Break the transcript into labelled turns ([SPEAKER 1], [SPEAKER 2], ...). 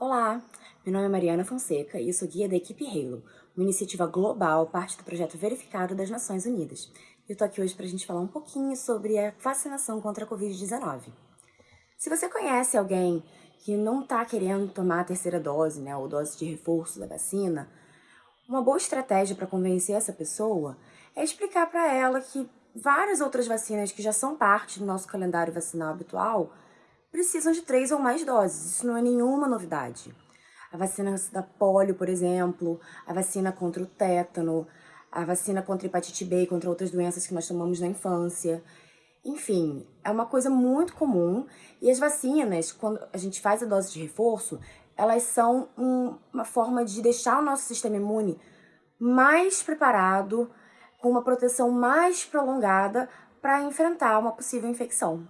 [SPEAKER 1] Olá, meu nome é Mariana Fonseca e eu sou guia da equipe Halo, uma iniciativa global, parte do projeto Verificado das Nações Unidas. Eu tô aqui hoje para a gente falar um pouquinho sobre a vacinação contra a Covid-19. Se você conhece alguém que não está querendo tomar a terceira dose, né, ou dose de reforço da vacina, uma boa estratégia para convencer essa pessoa é explicar para ela que várias outras vacinas que já são parte do nosso calendário vacinal habitual precisam de três ou mais doses. Isso não é nenhuma novidade. A vacina da polio, por exemplo, a vacina contra o tétano, a vacina contra hepatite B e contra outras doenças que nós tomamos na infância. Enfim, é uma coisa muito comum e as vacinas, quando a gente faz a dose de reforço, elas são um, uma forma de deixar o nosso sistema imune mais preparado, com uma proteção mais prolongada para enfrentar uma possível infecção.